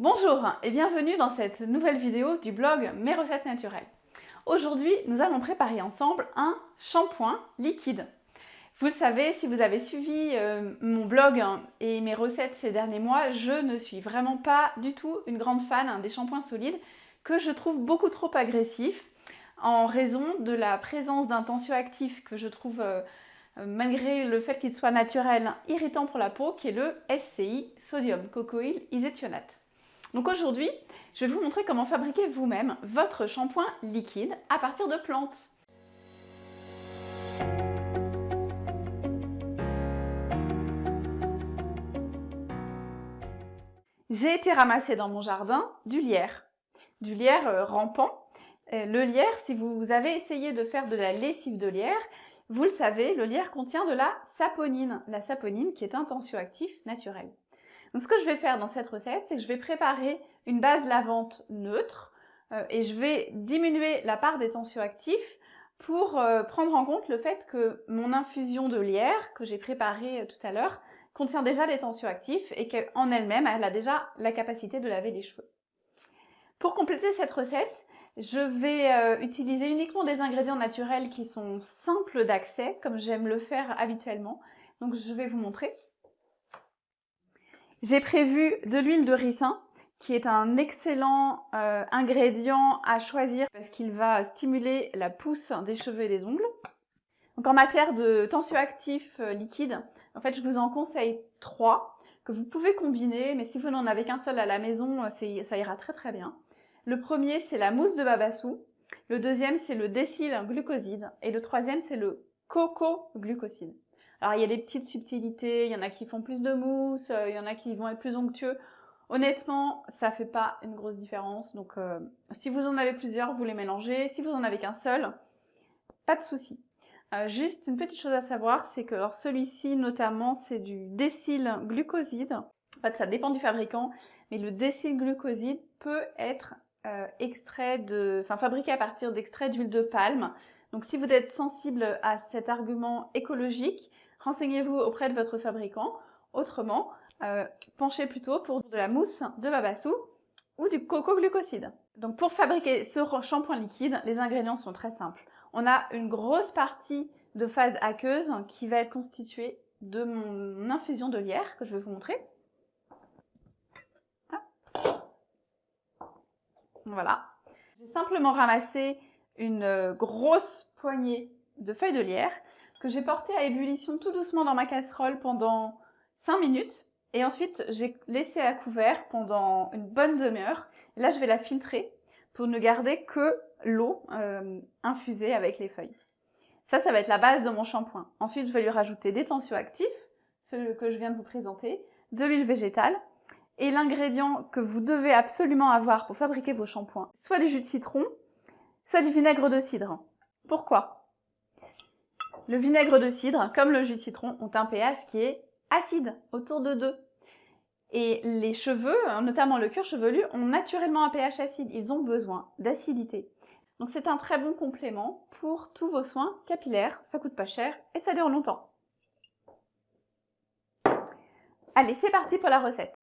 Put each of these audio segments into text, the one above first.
Bonjour et bienvenue dans cette nouvelle vidéo du blog Mes recettes naturelles. Aujourd'hui, nous allons préparer ensemble un shampoing liquide. Vous le savez, si vous avez suivi euh, mon blog et mes recettes ces derniers mois, je ne suis vraiment pas du tout une grande fan hein, des shampoings solides que je trouve beaucoup trop agressifs en raison de la présence d'un tensioactif que je trouve, euh, malgré le fait qu'il soit naturel, irritant pour la peau, qui est le SCI, sodium cocoïl iséthionate. Donc aujourd'hui, je vais vous montrer comment fabriquer vous-même votre shampoing liquide à partir de plantes. J'ai été ramasser dans mon jardin du lierre, du lierre euh, rampant. Euh, le lierre, si vous avez essayé de faire de la lessive de lierre, vous le savez, le lierre contient de la saponine, la saponine qui est un tensioactif naturel. Ce que je vais faire dans cette recette, c'est que je vais préparer une base lavante neutre euh, et je vais diminuer la part des tensioactifs pour euh, prendre en compte le fait que mon infusion de lierre que j'ai préparée euh, tout à l'heure contient déjà des tensioactifs et qu'en elle-même, elle a déjà la capacité de laver les cheveux. Pour compléter cette recette, je vais utiliser uniquement des ingrédients naturels qui sont simples d'accès, comme j'aime le faire habituellement. Donc je vais vous montrer. J'ai prévu de l'huile de ricin, qui est un excellent euh, ingrédient à choisir parce qu'il va stimuler la pousse des cheveux et des ongles. Donc en matière de tensioactifs euh, liquides, en fait je vous en conseille trois que vous pouvez combiner, mais si vous n'en avez qu'un seul à la maison, euh, ça ira très très bien. Le premier c'est la mousse de babassou, le deuxième c'est le décyl glucoside et le troisième c'est le coco glucoside. Alors il y a des petites subtilités, il y en a qui font plus de mousse, euh, il y en a qui vont être plus onctueux. Honnêtement, ça fait pas une grosse différence. Donc euh, si vous en avez plusieurs, vous les mélangez. Si vous en avez qu'un seul, pas de souci. Euh, juste une petite chose à savoir, c'est que celui-ci notamment c'est du glucoside. En fait ça dépend du fabricant, mais le glucoside peut être extrait de, enfin fabriqué à partir d'extraits d'huile de palme. Donc si vous êtes sensible à cet argument écologique, renseignez-vous auprès de votre fabricant. Autrement, euh, penchez plutôt pour de la mousse de babassou ou du coco glucoside. Donc pour fabriquer ce shampoing liquide, les ingrédients sont très simples. On a une grosse partie de phase aqueuse qui va être constituée de mon infusion de lierre que je vais vous montrer. Voilà. J'ai simplement ramassé une grosse poignée de feuilles de lierre que j'ai porté à ébullition tout doucement dans ma casserole pendant 5 minutes. Et ensuite, j'ai laissé à couvert pendant une bonne demi-heure. Là, je vais la filtrer pour ne garder que l'eau euh, infusée avec les feuilles. Ça, ça va être la base de mon shampoing. Ensuite, je vais lui rajouter des tensioactifs, ceux que je viens de vous présenter, de l'huile végétale, et l'ingrédient que vous devez absolument avoir pour fabriquer vos shampoings, soit du jus de citron, soit du vinaigre de cidre. Pourquoi? Le vinaigre de cidre, comme le jus de citron, ont un pH qui est acide, autour de 2. Et les cheveux, hein, notamment le cuir chevelu, ont naturellement un pH acide. Ils ont besoin d'acidité. Donc c'est un très bon complément pour tous vos soins capillaires. Ça coûte pas cher et ça dure longtemps. Allez, c'est parti pour la recette.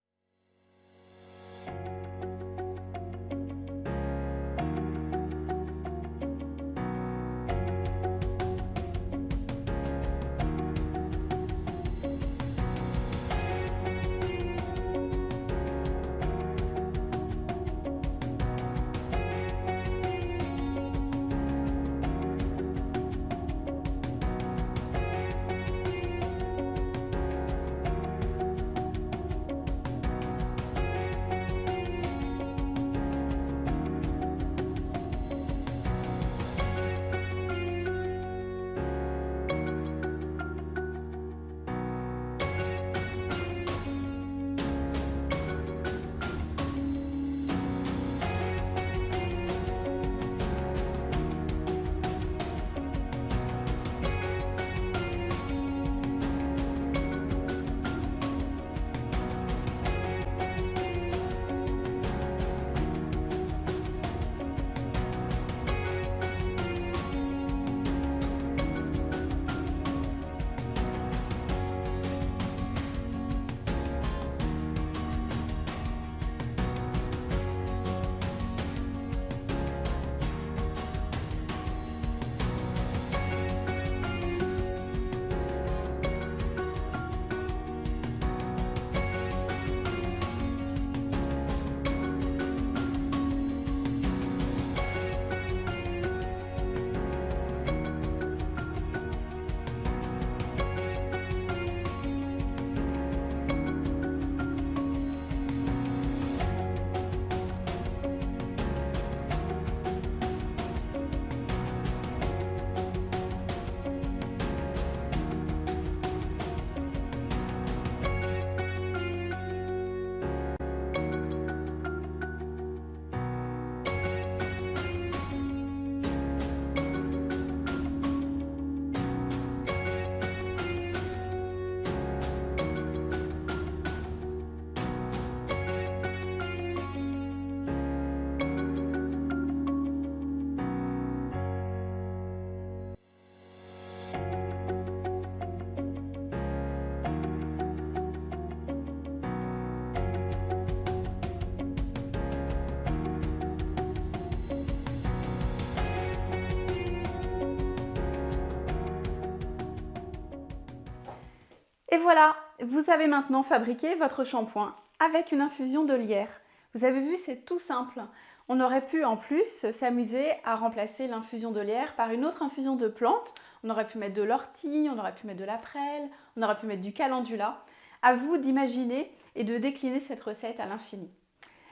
Et voilà, vous avez maintenant fabriqué votre shampoing avec une infusion de lierre. Vous avez vu, c'est tout simple. On aurait pu en plus s'amuser à remplacer l'infusion de lierre par une autre infusion de plantes. On aurait pu mettre de l'ortie, on aurait pu mettre de la prêle, on aurait pu mettre du calendula. À vous d'imaginer et de décliner cette recette à l'infini.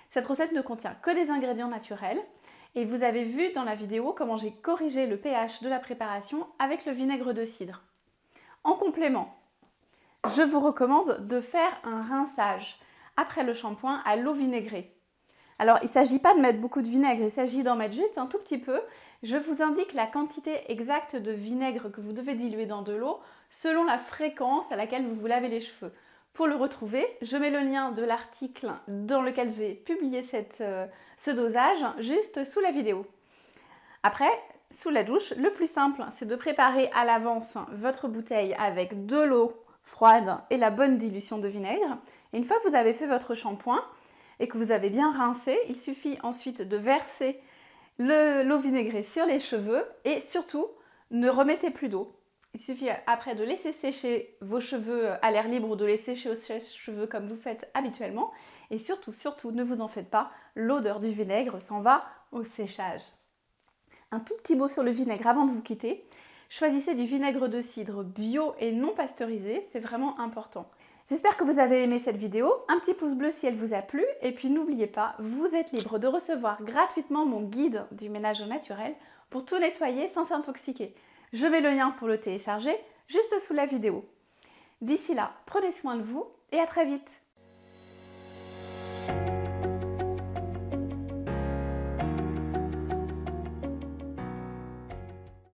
Cette recette ne contient que des ingrédients naturels et vous avez vu dans la vidéo comment j'ai corrigé le pH de la préparation avec le vinaigre de cidre. En complément, je vous recommande de faire un rinçage après le shampoing à l'eau vinaigrée. Alors, il ne s'agit pas de mettre beaucoup de vinaigre, il s'agit d'en mettre juste un tout petit peu. Je vous indique la quantité exacte de vinaigre que vous devez diluer dans de l'eau selon la fréquence à laquelle vous vous lavez les cheveux. Pour le retrouver, je mets le lien de l'article dans lequel j'ai publié euh, ce dosage juste sous la vidéo. Après, sous la douche, le plus simple, c'est de préparer à l'avance votre bouteille avec de l'eau froide et la bonne dilution de vinaigre. Une fois que vous avez fait votre shampoing et que vous avez bien rincé, il suffit ensuite de verser l'eau vinaigrée sur les cheveux et surtout, ne remettez plus d'eau. Il suffit après de laisser sécher vos cheveux à l'air libre ou de les sécher au sèche-cheveux comme vous faites habituellement. Et surtout, surtout, ne vous en faites pas, l'odeur du vinaigre s'en va au séchage. Un tout petit mot sur le vinaigre avant de vous quitter. Choisissez du vinaigre de cidre bio et non pasteurisé, c'est vraiment important. J'espère que vous avez aimé cette vidéo, un petit pouce bleu si elle vous a plu, et puis n'oubliez pas, vous êtes libre de recevoir gratuitement mon guide du ménage au naturel pour tout nettoyer sans s'intoxiquer. Je mets le lien pour le télécharger juste sous la vidéo. D'ici là, prenez soin de vous et à très vite